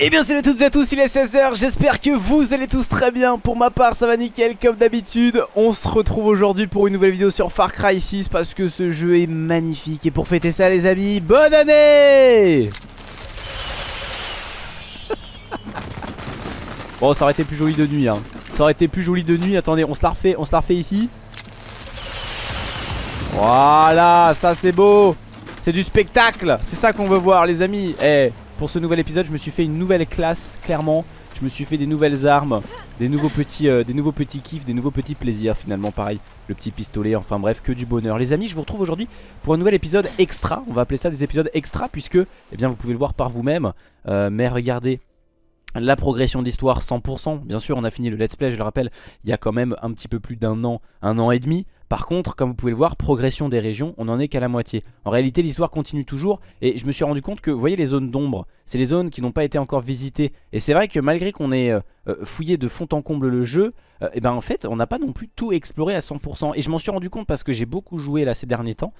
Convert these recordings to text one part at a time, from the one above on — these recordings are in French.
Eh bien salut à toutes et à tous, il est 16h, j'espère que vous allez tous très bien. Pour ma part ça va nickel comme d'habitude. On se retrouve aujourd'hui pour une nouvelle vidéo sur Far Cry 6 Parce que ce jeu est magnifique. Et pour fêter ça les amis, bonne année! Bon ça aurait été plus joli de nuit hein. Ça aurait été plus joli de nuit, attendez on se la refait, on se la refait ici. Voilà, ça c'est beau. C'est du spectacle, c'est ça qu'on veut voir les amis. Eh pour ce nouvel épisode je me suis fait une nouvelle classe clairement. Je me suis fait des nouvelles armes Des nouveaux petits, euh, des nouveaux petits kiffs Des nouveaux petits plaisirs finalement pareil. Le petit pistolet enfin bref que du bonheur. Les amis je vous retrouve aujourd'hui pour un nouvel épisode extra. On va appeler ça des épisodes extra puisque Eh bien vous pouvez le voir par vous-même. Euh, Mais regardez la progression d'histoire 100% Bien sûr on a fini le let's play je le rappelle Il y a quand même un petit peu plus d'un an Un an et demi par contre, comme vous pouvez le voir, progression des régions, on n'en est qu'à la moitié. En réalité, l'histoire continue toujours et je me suis rendu compte que, vous voyez les zones d'ombre, c'est les zones qui n'ont pas été encore visitées. Et c'est vrai que malgré qu'on ait euh, euh, fouillé de fond en comble le jeu, et euh, eh ben en fait, on n'a pas non plus tout exploré à 100%. Et je m'en suis rendu compte parce que j'ai beaucoup joué là ces derniers temps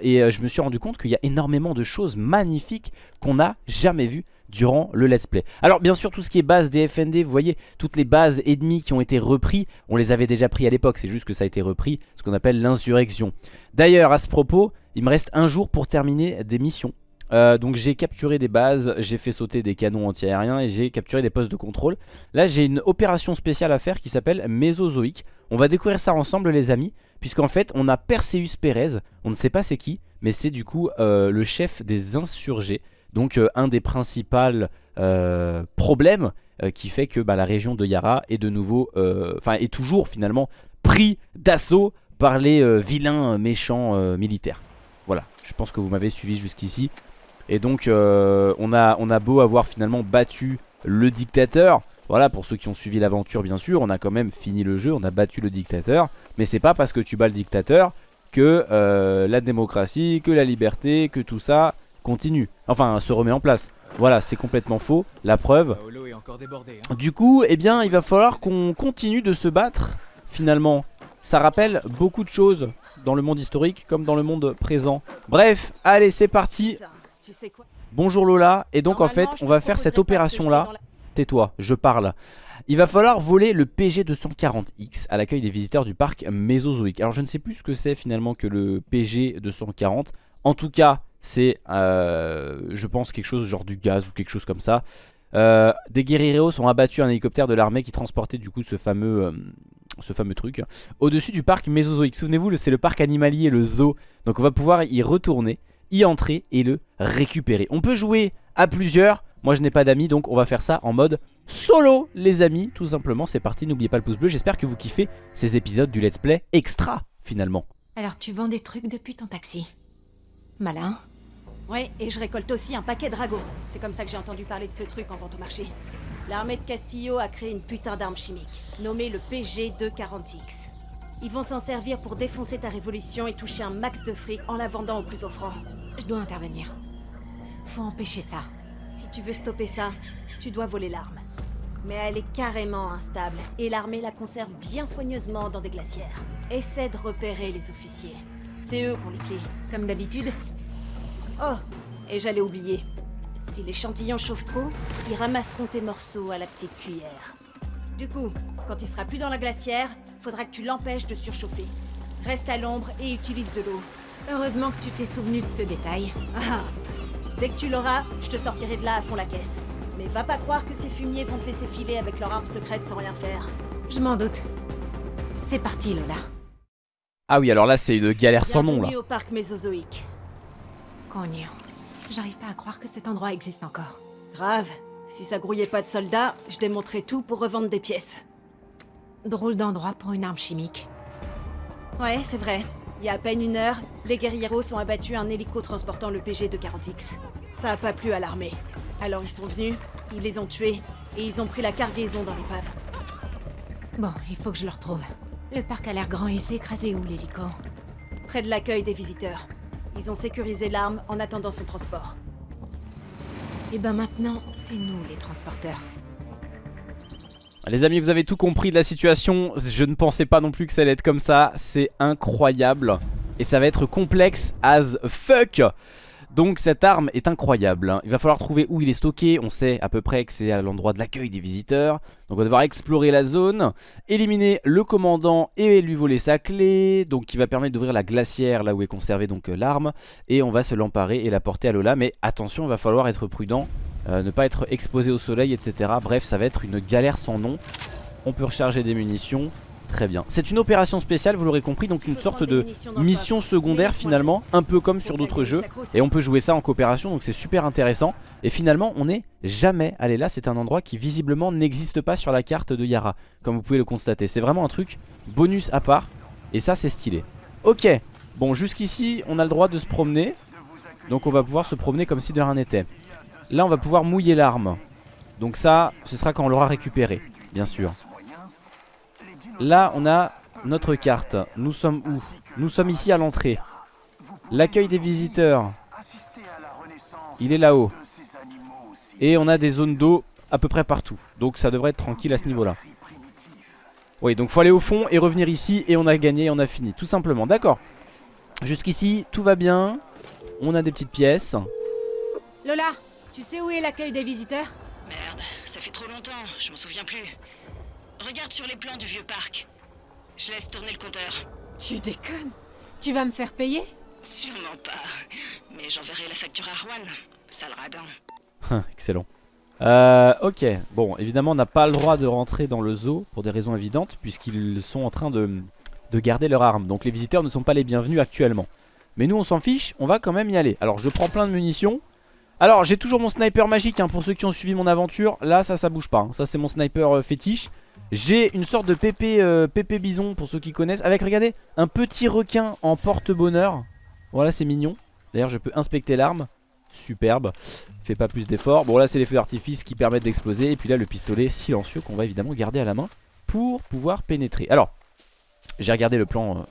et je me suis rendu compte qu'il y a énormément de choses magnifiques qu'on n'a jamais vues durant le let's play. Alors bien sûr tout ce qui est base des FND, vous voyez toutes les bases ennemies qui ont été repris, on les avait déjà pris à l'époque, c'est juste que ça a été repris, ce qu'on appelle l'insurrection. D'ailleurs à ce propos, il me reste un jour pour terminer des missions. Euh, donc j'ai capturé des bases, j'ai fait sauter des canons antiaériens et j'ai capturé des postes de contrôle. Là j'ai une opération spéciale à faire qui s'appelle Mésozoïque. On va découvrir ça ensemble les amis, puisqu'en fait on a Perseus Pérez, on ne sait pas c'est qui, mais c'est du coup euh, le chef des insurgés. Donc euh, un des principaux euh, problèmes qui fait que bah, la région de Yara est de nouveau, est toujours finalement pris d'assaut par les vilains méchants militaires. Voilà, je pense que vous m'avez suivi jusqu'ici. Et donc on, a, on a beau avoir finalement battu le dictateur, voilà pour ceux qui ont suivi l'aventure bien sûr, on a quand même fini le jeu, on a battu le dictateur. Mais c'est pas parce que tu bats le dictateur que la démocratie, que la liberté, que tout ça continue. Enfin, se remet en place. Voilà, c'est complètement faux. La preuve. Hein. Du coup, eh bien, il va falloir qu'on continue de se battre, finalement. Ça rappelle beaucoup de choses dans le monde historique comme dans le monde présent. Bref, allez, c'est parti. Bonjour Lola. Et donc, en fait, on va faire cette opération-là. Tais-toi, je parle. Il va falloir voler le PG240X à l'accueil des visiteurs du parc Mésozoïque. Alors, je ne sais plus ce que c'est finalement que le PG240. En tout cas, c'est, euh, je pense, quelque chose genre du gaz ou quelque chose comme ça. Euh, des guerrilleros ont abattu un hélicoptère de l'armée qui transportait du coup ce fameux, euh, ce fameux truc au-dessus du parc Mésozoïque. Souvenez-vous, c'est le parc animalier, le zoo. Donc on va pouvoir y retourner, y entrer et le récupérer. On peut jouer à plusieurs. Moi je n'ai pas d'amis donc on va faire ça en mode solo les amis. Tout simplement c'est parti, n'oubliez pas le pouce bleu. J'espère que vous kiffez ces épisodes du let's play extra finalement. Alors tu vends des trucs depuis ton taxi? Malin? Ouais, et je récolte aussi un paquet de ragots. C'est comme ça que j'ai entendu parler de ce truc en vente au marché. L'armée de Castillo a créé une putain d'arme chimique, nommée le PG-240X. Ils vont s'en servir pour défoncer ta révolution et toucher un max de fric en la vendant au plus offrant. Je dois intervenir. Faut empêcher ça. Si tu veux stopper ça, tu dois voler l'arme. Mais elle est carrément instable, et l'armée la conserve bien soigneusement dans des glacières. Essaie de repérer les officiers. C'est eux qui ont les clés. Comme d'habitude Oh, et j'allais oublier. Si l'échantillon chauffe trop, ils ramasseront tes morceaux à la petite cuillère. Du coup, quand il sera plus dans la glacière, faudra que tu l'empêches de surchauffer. Reste à l'ombre et utilise de l'eau. Heureusement que tu t'es souvenu de ce détail. Ah, dès que tu l'auras, je te sortirai de là à fond la caisse. Mais va pas croire que ces fumiers vont te laisser filer avec leur arme secrète sans rien faire. Je m'en doute. C'est parti, Lola. Ah oui, alors là, c'est une galère sans nom, là. au parc mésozoïque. Cogne. J'arrive pas à croire que cet endroit existe encore. Grave. Si ça grouillait pas de soldats, je démontrais tout pour revendre des pièces. Drôle d'endroit pour une arme chimique. Ouais, c'est vrai. Il y a à peine une heure, les guerrieros ont abattu un hélico transportant le PG de 40X. Ça a pas plu à l'armée. Alors ils sont venus, ils les ont tués, et ils ont pris la cargaison dans l'épave. Bon, il faut que je le retrouve. Le parc a l'air grand, il s'est écrasé où l'hélico? Près de l'accueil des visiteurs. Ils ont sécurisé l'arme en attendant son transport. Et ben maintenant, c'est nous les transporteurs. Les amis, vous avez tout compris de la situation. Je ne pensais pas non plus que ça allait être comme ça. C'est incroyable. Et ça va être complexe as fuck. Donc cette arme est incroyable hein. Il va falloir trouver où il est stocké. On sait à peu près que c'est à l'endroit de l'accueil des visiteurs. Donc on va devoir explorer la zone Éliminer le commandant et lui voler sa clé. Donc qui va permettre d'ouvrir la glacière Là où est conservée donc euh, l'arme. Et on va se l'emparer et la porter à Lola. Mais attention il va falloir être prudent euh, Ne pas être exposé au soleil etc Bref ça va être une galère sans nom. On peut recharger des munitions Très bien. C'est une opération spéciale, vous l'aurez compris, donc une sorte de mission secondaire finalement, un peu comme sur d'autres jeux. Et on peut jouer ça en coopération, donc c'est super intéressant. Et finalement, on n'est jamais allé là, c'est un endroit qui visiblement n'existe pas sur la carte de Yara, comme vous pouvez le constater. C'est vraiment un truc bonus à part, et ça c'est stylé. Ok, bon jusqu'ici, on a le droit de se promener, donc on va pouvoir se promener comme si de rien n'était. Là, on va pouvoir mouiller l'arme. Donc ça, ce sera quand on l'aura récupéré, bien sûr. Là on a notre carte. Nous sommes où? Nous sommes ici à l'entrée. L'accueil des visiteurs. Il est là-haut. Et on a des zones d'eau à peu près partout. Donc ça devrait être tranquille à ce niveau là Oui donc faut aller au fond et revenir ici Et on a gagné on a fini tout simplement. D'accord. Jusqu'ici tout va bien. On a des petites pièces. Lola tu sais où est l'accueil des visiteurs? Merde, ça fait trop longtemps, je m'en souviens plus. Regarde sur les plans du vieux parc. Je laisse tourner le compteur. Tu déconnes Tu vas me faire payer? Sûrement pas. Mais j'enverrai la facture à Juan. Sale radin. Excellent. Euh, ok, bon, évidemment on n'a pas le droit de rentrer dans le zoo pour des raisons évidentes puisqu'ils sont en train de, de garder leur arme. Donc les visiteurs ne sont pas les bienvenus actuellement. Mais nous on s'en fiche, on va quand même y aller. Alors je prends plein de munitions. Alors j'ai toujours mon sniper magique hein, pour ceux qui ont suivi mon aventure. Là ça ça bouge pas, hein. ça c'est mon sniper euh, fétiche. J'ai une sorte de pépé, euh, pépé bison pour ceux qui connaissent Avec regardez un petit requin en porte-bonheur. Voilà c'est mignon. D'ailleurs je peux inspecter l'arme. Superbe. Fait pas plus d'efforts. Bon là c'est les feux d'artifice qui permettent d'exploser. Et puis là le pistolet silencieux qu'on va évidemment garder à la main Pour pouvoir pénétrer. Alors j'ai regardé le plan euh,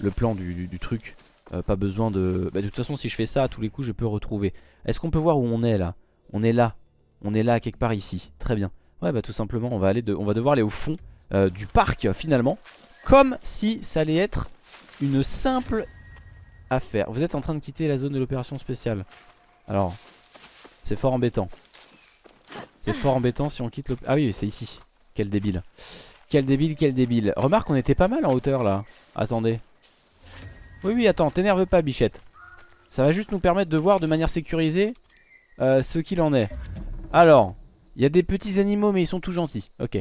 Le plan du, truc. Euh, Pas besoin de... Bah, de toute façon si je fais ça à tous les coups je peux retrouver. Est-ce qu'on peut voir où on est là? On est là. On est là quelque part ici. Très bien Ouais bah tout simplement on va, aller de, on va devoir aller au fond euh, du parc finalement Comme si ça allait être une simple affaire. Vous êtes en train de quitter la zone de l'opération spéciale. Alors c'est fort embêtant. C'est fort embêtant si on quitte le... Ah oui c'est ici. Quel débile. Quel débile quel débile. Remarque on était pas mal en hauteur là. Attendez. Oui oui attends t'énerve pas bichette. Ça va juste nous permettre de voir de manière sécurisée euh, Ce qu'il en est. Alors il y a des petits animaux mais ils sont tout gentils. Ok.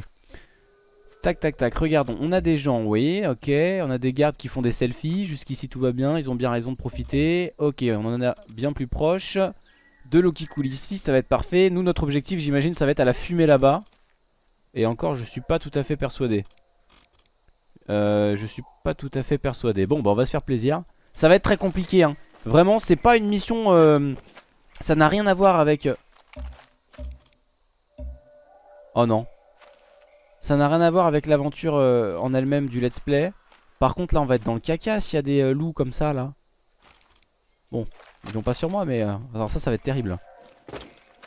Tac tac tac. Regardons. On a des gens oui. Ok. On a des gardes qui font des selfies. Jusqu'ici tout va bien. Ils ont bien raison de profiter. Ok. On en a bien plus proche. De l'eau qui coule ici ça va être parfait. Nous notre objectif j'imagine ça va être à la fumée là-bas. Et encore je suis pas tout à fait persuadé. Euh, Je suis pas tout à fait persuadé. Bon bah on va se faire plaisir. Ça va être très compliqué hein. Vraiment c'est pas une mission euh, Ça n'a rien à voir avec euh, Oh non. Ça n'a rien à voir avec l'aventure euh, en elle-même du let's play. Par contre là on va être dans le caca s'il y a des euh, loups comme ça là. Bon, ils vont pas sur moi mais... Euh, alors ça ça va être terrible.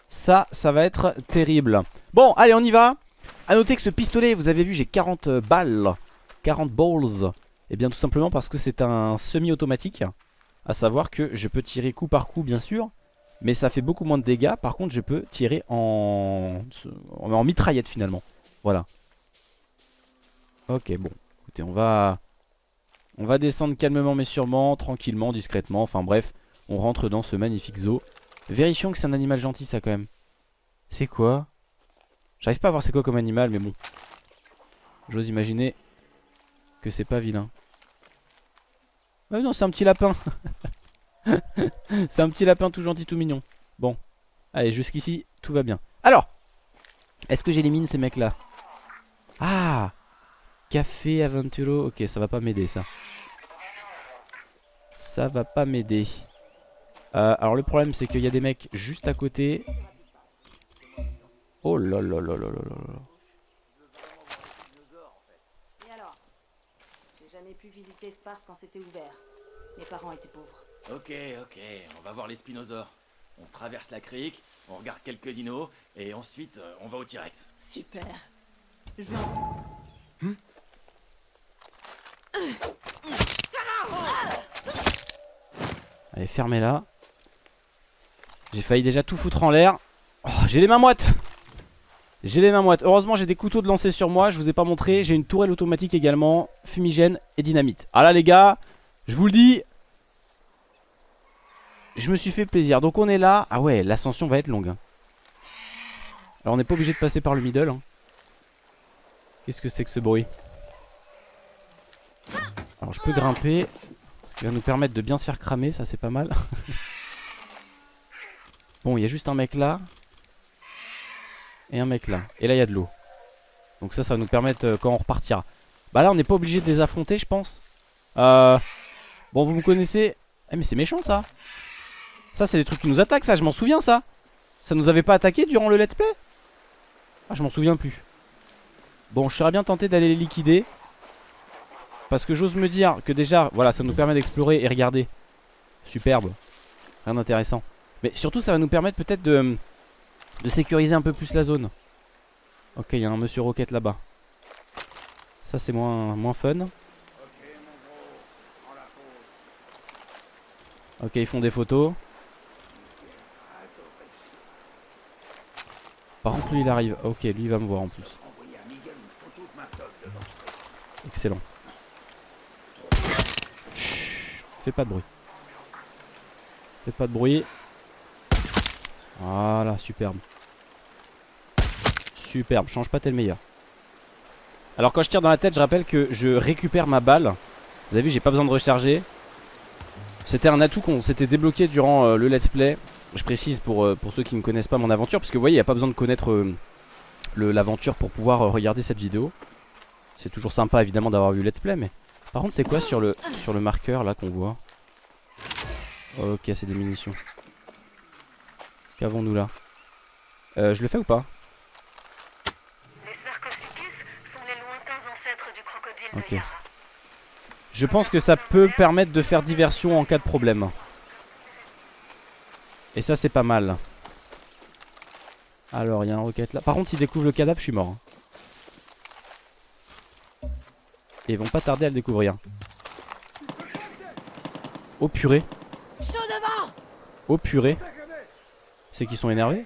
Ça, ça va être terrible. Bon, allez on y va. A noter que ce pistolet, vous avez vu j'ai 40 balles. 40 balls. Et eh bien tout simplement parce que c'est un semi-automatique. À savoir que je peux tirer coup par coup bien sûr. Mais ça fait beaucoup moins de dégâts. Par contre je peux tirer en, en mitraillette finalement. Voilà. Ok bon. Écoutez on va On va descendre calmement mais sûrement Tranquillement, discrètement, enfin bref On rentre dans ce magnifique zoo. Vérifions que c'est un animal gentil ça quand même. C'est quoi? J'arrive pas à voir c'est quoi comme animal mais bon. J'ose imaginer Que c'est pas vilain. Ah non c'est un petit lapin C'est un petit lapin tout gentil, tout mignon. Bon. Allez, jusqu'ici, tout va bien. Alors, est-ce que j'élimine ces mecs-là? Ah Café Aventuro. Ok, ça va pas m'aider, ça. Ça va pas m'aider. Euh, alors, le problème, c'est qu'il y a des mecs juste à côté. Oh là là là là là là. Et alors? J'ai jamais pu visiter ce parc quand c'était ouvert. Mes parents étaient pauvres. Ok, ok, on va voir les spinosaures. On traverse la crique, on regarde quelques dinos, et ensuite euh, on va au T-Rex. Super. Je hmm Allez, fermez-la. J'ai failli déjà tout foutre en l'air oh, J'ai les mains moites J'ai les mains moites Heureusement j'ai des couteaux de lancer sur moi Je vous ai pas montré J'ai une tourelle automatique également Fumigène et dynamite Ah là les gars Je vous le dis Je me suis fait plaisir. Donc on est là. Ah ouais l'ascension va être longue hein. Alors on n'est pas obligé de passer par le middle hein. Qu'est-ce que c'est que ce bruit? Alors je peux grimper Ce qui va nous permettre de bien se faire cramer Ça c'est pas mal. Bon il y a juste un mec là Et un mec là. Et là il y a de l'eau. Donc ça ça va nous permettre euh, quand on repartira. Bah là on n'est pas obligé de les affronter je pense. Euh... Bon vous me connaissez. Eh mais c'est méchant ça Ça c'est des trucs qui nous attaquent ça je m'en souviens ça. Ça nous avait pas attaqué durant le let's play? Ah je m'en souviens plus. Bon je serais bien tenté d'aller les liquider. Parce que j'ose me dire que déjà Voilà ça nous permet d'explorer et regarder. Superbe. Rien d'intéressant. Mais surtout ça va nous permettre peut-être de, sécuriser un peu plus la zone. Ok il y a un monsieur roquette là-bas. Ça c'est moins, moins fun. Ok ils font des photos Par contre lui il arrive Ok lui il va me voir en plus Excellent Chut, Fais pas de bruit Fais pas de bruit voilà, superbe. Superbe, change pas, t'es le meilleur. Alors quand je tire dans la tête, je rappelle que je récupère ma balle. Vous avez vu, j'ai pas besoin de recharger. C'était un atout qu'on s'était débloqué durant euh, le let's play. Je précise pour, euh, pour ceux qui ne connaissent pas mon aventure, parce que vous voyez, il n'y a pas besoin de connaître euh, l'aventure pour pouvoir regarder cette vidéo. C'est toujours sympa évidemment d'avoir vu le let's play, mais... Par contre, c'est quoi sur le, sur le marqueur là qu'on voit? Ok, c'est des munitions. Qu'avons-nous là? Euh, Je le fais ou pas? Les sont les lointains ancêtres du crocodile Ok. Je pense que ça peut permettre de faire diversion en cas de problème. Et ça c'est pas mal. Alors il y a un roquette là. Par contre s'ils découvrent le cadavre je suis mort. Et ils vont pas tarder à le découvrir. Oh purée. Oh purée. C'est qu'ils sont énervés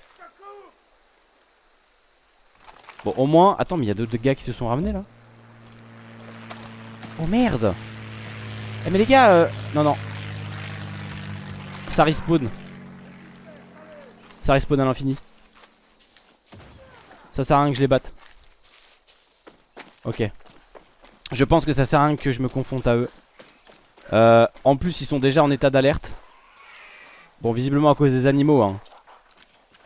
Bon au moins Attends mais il y a d'autres gars qui se sont ramenés là Oh merde Eh mais les gars euh... Non non Ça respawn Ça respawn à l'infini. Ça sert à rien que je les batte. Ok. Je pense que ça sert à rien que je me confronte à eux. Euh, En plus ils sont déjà en état d'alerte. Bon visiblement à cause des animaux hein.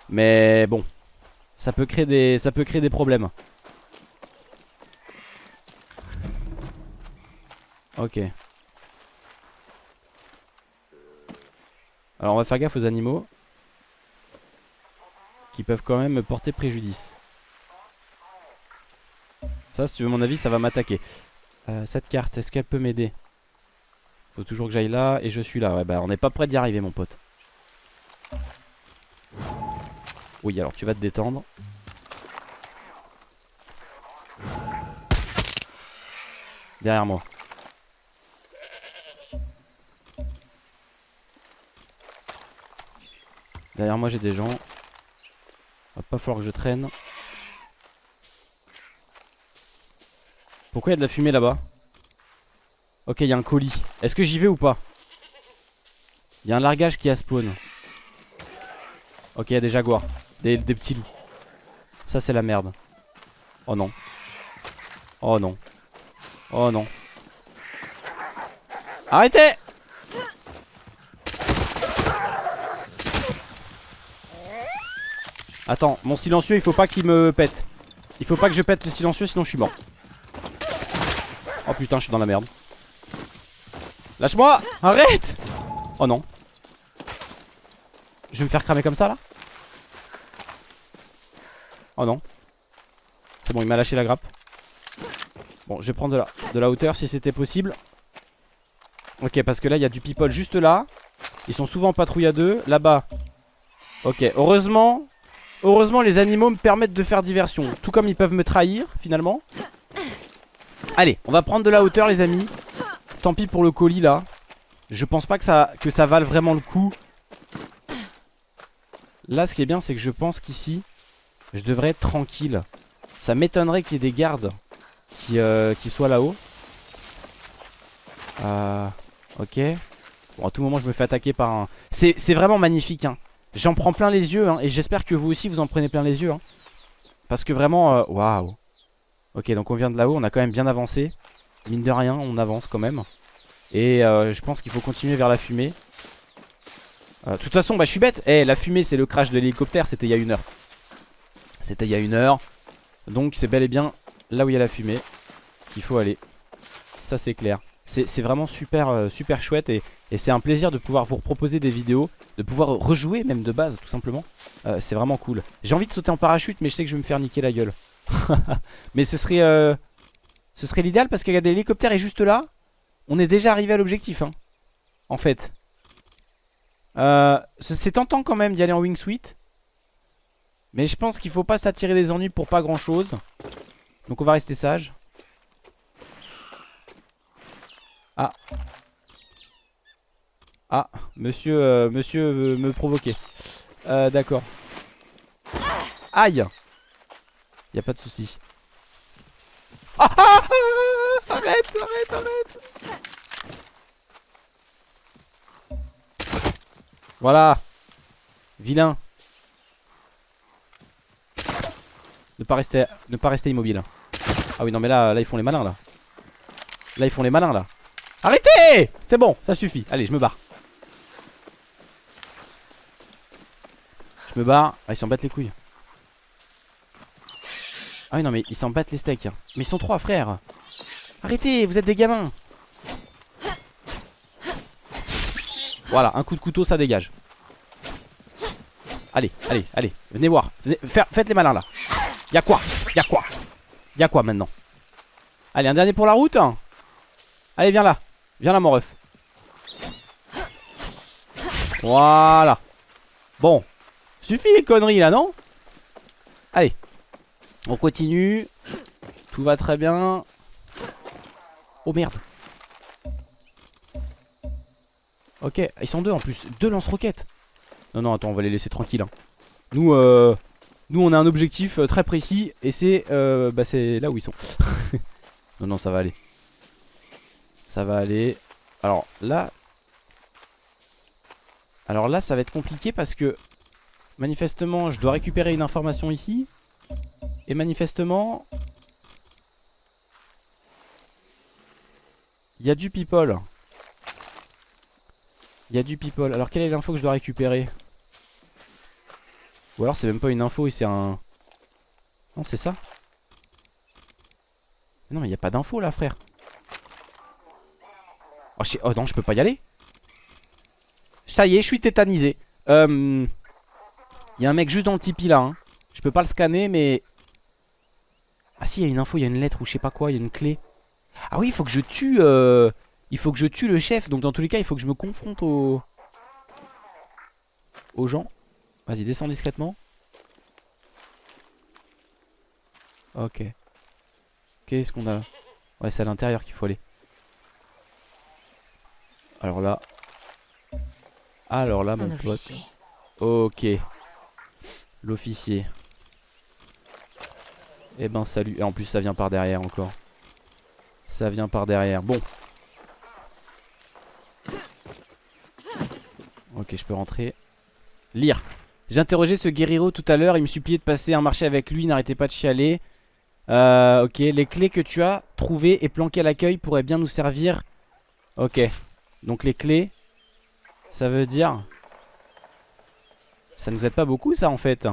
Mais bon, ça peut créer des, ça peut créer des problèmes. Ok. Alors on va faire gaffe aux animaux qui peuvent quand même me porter préjudice. Ça, si tu veux mon avis, ça va m'attaquer. Euh, cette carte, est-ce qu'elle peut m'aider? Faut toujours que j'aille là et je suis là. Ouais, bah on n'est pas prêt d'y arriver, mon pote. Oui, alors tu vas te détendre. Derrière moi. Derrière moi j'ai des gens. Va pas falloir que je traîne. Pourquoi il y a de la fumée là-bas? Ok, il y a un colis. Est-ce que j'y vais ou pas? Il y a un largage qui a spawn. Ok, il y a des jaguars. Des petits loups. Ça, c'est la merde. Oh non. Oh non. Oh non. Arrêtez Attends, mon silencieux, il faut pas qu'il me pète. Il faut pas que je pète le silencieux, sinon je suis mort. Oh putain, je suis dans la merde. Lâche-moi Arrête Oh non. Je vais me faire cramer comme ça, là? Oh non. C'est bon, il m'a lâché la grappe. Bon, je vais prendre de la, hauteur si c'était possible. Ok, parce que là, il y a du people juste là. Ils sont souvent en patrouille à deux. Là-bas. Ok, heureusement... Heureusement, les animaux me permettent de faire diversion. Tout comme ils peuvent me trahir, finalement. Allez, on va prendre de la hauteur, les amis. Tant pis pour le colis, là. Je pense pas que ça, que vale vraiment le coup Là ce qui est bien c'est que je pense qu'ici Je devrais être tranquille Ça m'étonnerait qu'il y ait des gardes Qui, euh, soient là-haut euh, Ok Bon à tout moment je me fais attaquer par un C'est vraiment magnifique hein J'en prends plein les yeux hein, Et j'espère que vous aussi vous en prenez plein les yeux hein. Parce que vraiment euh, Waouh. Ok donc on vient de là-haut On a quand même bien avancé. Mine de rien on avance quand même. Et euh, je pense qu'il faut continuer vers la fumée. Euh, De toute façon bah je suis bête. Eh la fumée c'est le crash de l'hélicoptère C'était il y a une heure. C'était il y a une heure. Donc c'est bel et bien là où il y a la fumée Qu'il faut aller. Ça c'est clair C'est vraiment super, euh, super chouette Et, c'est un plaisir de pouvoir vous proposer des vidéos De pouvoir rejouer même de base tout simplement. Euh, C'est vraiment cool. J'ai envie de sauter en parachute mais je sais que je vais me faire niquer la gueule. Mais ce serait euh, Ce serait l'idéal parce que regardez l'hélicoptère est juste là On est déjà arrivé à l'objectif hein, En fait. Euh, C'est tentant quand même d'y aller en wingsuit Mais je pense qu'il faut pas s'attirer des ennuis pour pas grand chose Donc on va rester sage Ah Ah Monsieur, euh, monsieur veut me provoquer euh, D'accord Aïe y a pas de souci. Ah, ah, ah, arrête, arrête, arrête. Voilà. Vilain. Ne pas rester, ne pas rester immobile. Ah oui, non mais là, là ils font les malins là. Là ils font les malins là. Arrêtez! C'est bon, ça suffit. Allez, je me barre. Je me barre. Ah, ils s'en battent les couilles. Ah oui non mais ils s'en battent les steaks Mais ils sont trois frères Arrêtez vous êtes des gamins. Voilà un coup de couteau ça dégage. Allez allez allez Venez voir. Faites les malins là. Y'a quoi? Y'a quoi? Y'a quoi maintenant? Allez un dernier pour la route. Allez viens là Viens là mon ref Voilà Bon Suffit les conneries là non? Allez on continue. Tout va très bien. Oh merde. Ok, ils sont deux en plus. Deux lance-roquettes. Non, non, attends, on va les laisser tranquilles. Hein. Nous, euh, nous, on a un objectif euh, très précis. Et c'est euh, bah, c'est là où ils sont. non, non, ça va aller. Ça va aller. Alors là. Alors là, ça va être compliqué parce que manifestement, je dois récupérer une information ici. Et manifestement... Il y a du people. Il y a du people. Alors quelle est l'info que je dois récupérer? Ou alors c'est même pas une info, c'est un... Non c'est ça? Non mais il n'y a pas d'info là frère. Oh, oh, non je peux pas y aller Ça y est je suis tétanisé. Euh... Il y a un mec juste dans le tipi là. Hein. Je peux pas le scanner mais ah si, il y a une info, il y a une lettre ou je sais pas quoi, il y a une clé. Ah oui, il faut que je tue... Euh... Il faut que je tue le chef. Donc dans tous les cas, il faut que je me confronte aux... Gens. Vas-y, descends discrètement. Ok. Qu'est-ce qu'on a? Ouais, c'est à l'intérieur qu'il faut aller. Alors là. Alors là, mon pote. Ok. L'officier. Eh ben salut. Et en plus ça vient par derrière encore. Ça vient par derrière. Bon. Ok, je peux rentrer. Lire. J'ai interrogé ce guerriero tout à l'heure. Il me suppliait de passer un marché avec lui. N'arrêtez pas de chialer. Euh, ok, les clés que tu as trouvées et planquées à l'accueil pourraient bien nous servir. Ok. Donc les clés, ça veut dire... Ça nous aide pas beaucoup ça en fait.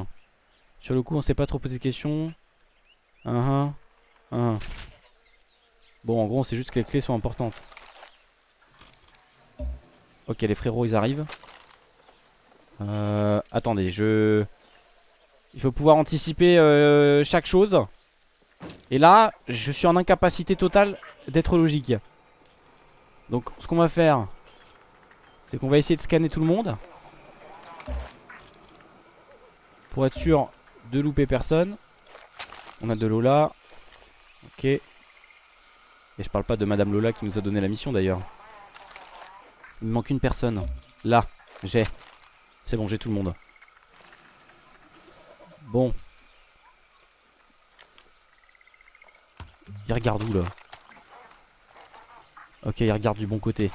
Sur le coup on s'est pas trop posé de questions. Bon, en gros, c'est juste que les clés sont importantes. Ok, les frérots, ils arrivent. Euh, attendez, je... Il faut pouvoir anticiper euh, chaque chose. Et là, je suis en incapacité totale d'être logique. Donc, ce qu'on va faire, c'est qu'on va essayer de scanner tout le monde. Pour être sûr de louper personne. On a de Lola. Ok. Et je parle pas de Madame Lola qui nous a donné la mission d'ailleurs. Il me manque une personne. Là, j'ai. C'est bon, j'ai tout le monde. Bon. Il regarde où là? Ok, il regarde du bon côté.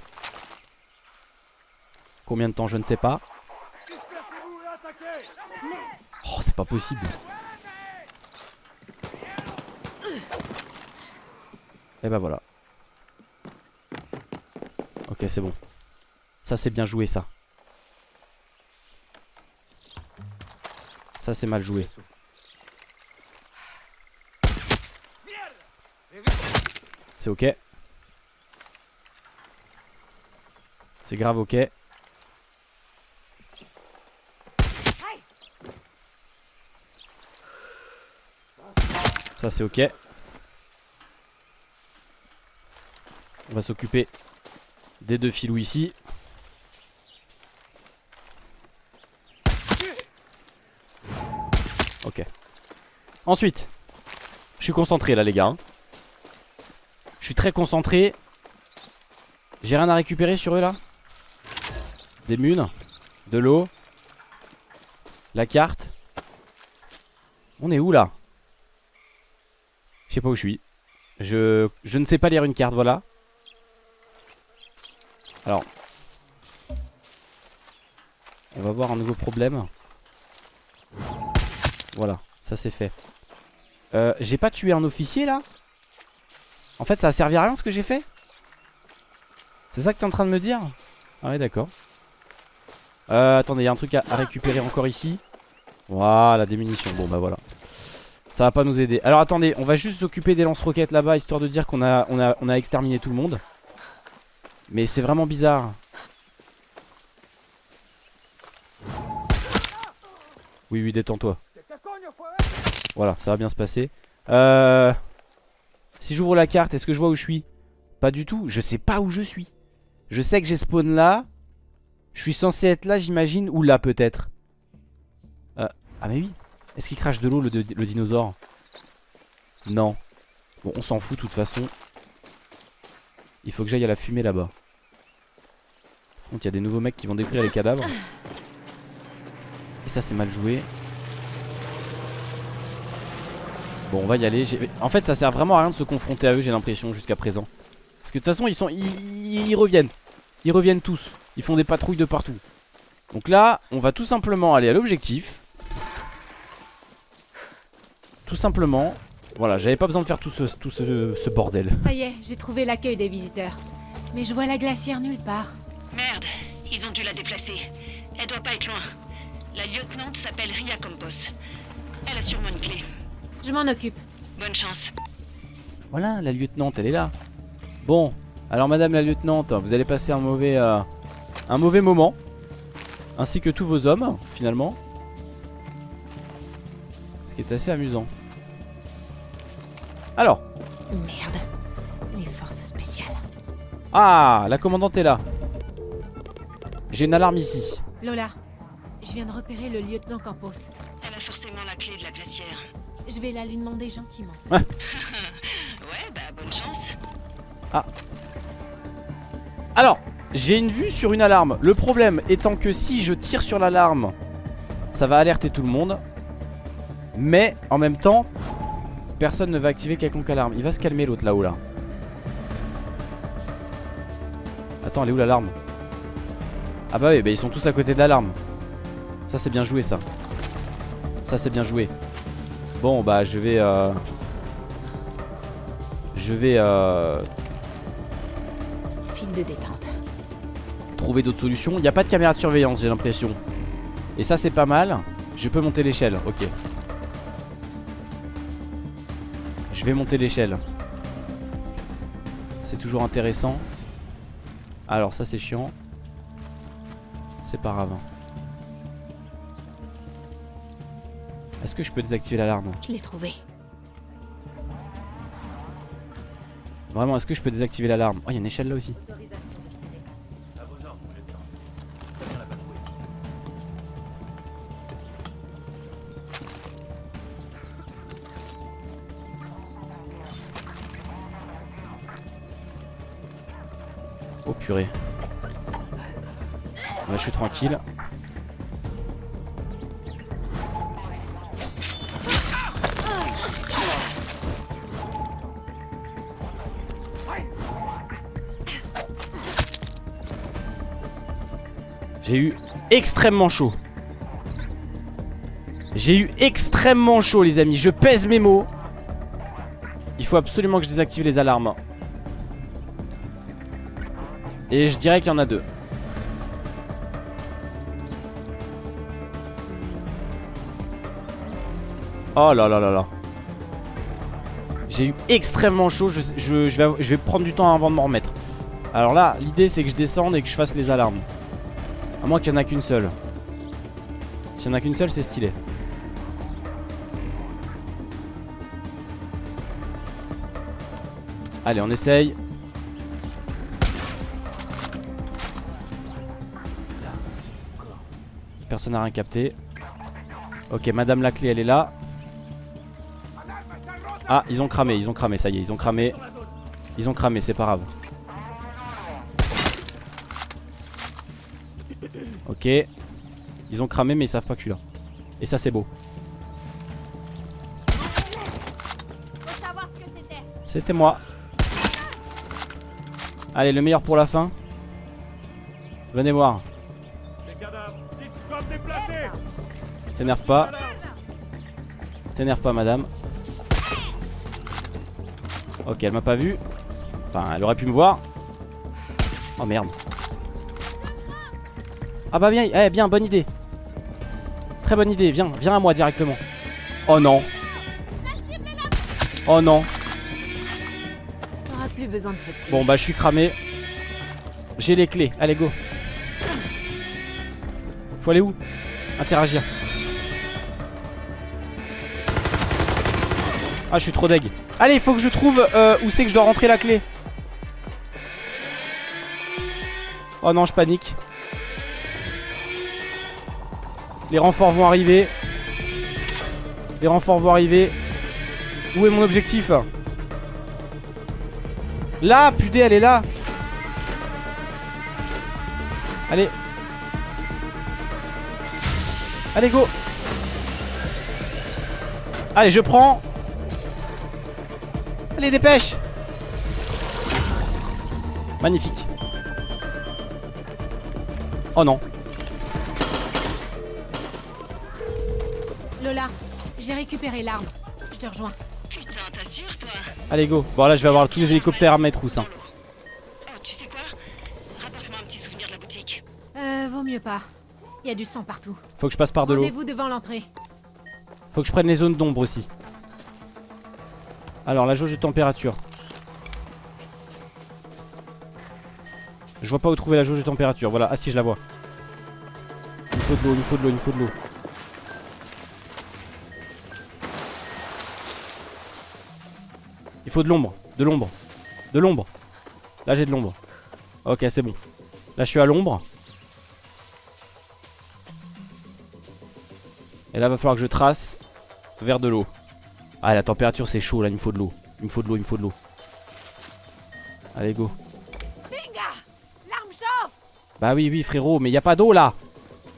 Combien de temps, je ne sais pas. Oh, c'est pas possible. Et bah voilà. Ok, c'est bon. Ça, c'est bien joué, ça. Ça, c'est mal joué. C'est ok. C'est grave ok. Ça c'est ok. On va s'occuper des deux filous ici. Ok. Ensuite, je suis concentré là les gars. hein. Je suis très concentré. J'ai rien à récupérer sur eux là? Des munes De l'eau La carte On est où là? Je sais pas où je suis. Je, ne sais pas lire une carte, voilà. Alors. On va voir un nouveau problème. Voilà, ça c'est fait. Euh, j'ai pas tué un officier là? En fait ça a servi à rien ce que j'ai fait? C'est ça que t'es en train de me dire? Ah ouais d'accord. Euh, attendez, il y a un truc à, récupérer encore ici. Voilà, des munitions. Bon bah voilà. Ça va pas nous aider. Alors attendez, on va juste s'occuper des lance-roquettes là-bas histoire de dire qu'on a, on a, on a exterminé tout le monde. Mais c'est vraiment bizarre. Oui, oui, détends-toi. Voilà, ça va bien se passer. Euh... Si j'ouvre la carte, est-ce que je vois où je suis? Pas du tout. Je sais pas où je suis. Je sais que j'ai spawn là. Je suis censé être là, j'imagine. Ou là, peut-être. Euh... Ah, mais oui. Est-ce qu'il crache de l'eau, le, dinosaure? Non. Bon, on s'en fout, de toute façon. Il faut que j'aille à la fumée là-bas. Donc, il y a des nouveaux mecs qui vont détruire les cadavres. Et ça, c'est mal joué. Bon on va y aller En fait ça sert vraiment à rien de se confronter à eux j'ai l'impression jusqu'à présent Parce que de toute façon ils sont ils, reviennent Ils reviennent tous Ils font des patrouilles de partout Donc là on va tout simplement aller à l'objectif Tout simplement Voilà j'avais pas besoin de faire tout ce, tout ce, ce bordel Ça y est, j'ai trouvé l'accueil des visiteurs. Mais je vois la glacière nulle part. Merde, ils ont dû la déplacer. Elle doit pas être loin. La lieutenante s'appelle Ria Campos. Elle a sûrement une clé. Je m'en occupe. Bonne chance. Voilà la lieutenante elle est là Bon alors madame la lieutenante Vous allez passer un mauvais euh, Un mauvais moment Ainsi que tous vos hommes finalement Ce qui est assez amusant Alors Merde. Les forces spéciales. Ah la commandante est là J'ai une alarme ici Lola, je viens de repérer le lieutenant Campos. Elle a forcément la clé de la glacière. Je vais la lui demander gentiment. ouais, bah bonne chance. Ah Alors j'ai une vue sur une alarme. Le problème étant que si je tire sur l'alarme Ça va alerter tout le monde. Mais en même temps Personne ne va activer quelconque alarme. Il va se calmer l'autre là-haut là. Attends elle est où l'alarme? Ah bah oui bah ils sont tous à côté de l'alarme. Ça c'est bien joué ça. Ça c'est bien joué. Bon bah je vais euh... Je vais euh... File de détente. Trouver d'autres solutions. Il n'y a pas de caméra de surveillance, j'ai l'impression. Et ça, c'est pas mal. Je peux monter l'échelle, ok. Je vais monter l'échelle. C'est toujours intéressant. Alors, ça, c'est chiant. C'est pas grave. Est-ce que je peux désactiver l'alarme? Je l'ai trouvé. Vraiment, est-ce que je peux désactiver l'alarme? Oh, il y a une échelle là aussi. je suis tranquille. J'ai eu extrêmement chaud. J'ai eu extrêmement chaud les amis Je pèse mes mots Il faut absolument que je désactive les alarmes et je dirais qu'il y en a deux. Oh là là là là. J'ai eu extrêmement chaud. Je, vais prendre du temps avant de m'en remettre. Alors là, l'idée c'est que je descende et que je fasse les alarmes. À moins qu'il n'y en a qu'une seule. S'il n'y en a qu'une seule, c'est stylé. Allez, on essaye. Personne n'a rien capté. Ok, madame la clé, elle est là. Ah, ils ont cramé, ils ont cramé, ça y est, ils ont cramé. Ils ont cramé, c'est pas grave. Ok. Ils ont cramé, mais ils savent pas que là. Et ça, c'est beau. C'était moi. Allez, le meilleur pour la fin. Venez voir. T'énerve pas. T'énerve pas, madame. Ok, elle m'a pas vu. Enfin, elle aurait pu me voir. Oh merde. Ah bah viens, eh, bien, bonne idée. Très bonne idée, viens, viens à moi directement. Oh non. Oh non. T'auras plus besoin de cette clé. Bon bah je suis cramé. J'ai les clés, allez go. Faut aller où? Interagir. Ah je suis trop deg. Allez il faut que je trouve euh, où c'est que je dois rentrer la clé. Oh non je panique. Les renforts vont arriver. Les renforts vont arriver. Où est mon objectif? Là, putain, elle est là. Allez. Allez, go. Allez, je prends. Allez, dépêche. Magnifique. Oh non. Lola, j'ai récupéré l'arme. Je te rejoins. Putain, t'assures, toi Allez, go. Bon, là, je vais avoir tous les hélicoptères à mettre où ça Oh, tu sais quoi? Rapporte-moi un petit souvenir de la boutique. Euh, vaut mieux pas. Il y a du sang partout. Faut que je passe par de l'eau. Rendez-vous devant l'entrée. Faut que je prenne les zones d'ombre aussi. Alors, la jauge de température. Je vois pas où trouver la jauge de température. Voilà, ah si, je la vois. Il faut de l'eau, il faut de l'eau, il faut de l'eau. Il faut de l'ombre, de l'ombre, de l'ombre. Là, j'ai de l'ombre. Ok, c'est bon. Là, je suis à l'ombre. Et là, va falloir que je trace vers de l'eau. Ah, la température, c'est chaud là, il me faut de l'eau. Il me faut de l'eau, il me faut de l'eau. Allez, go. Binga L'arme chauffe Bah oui, oui, frérot, mais y a pas d'eau là.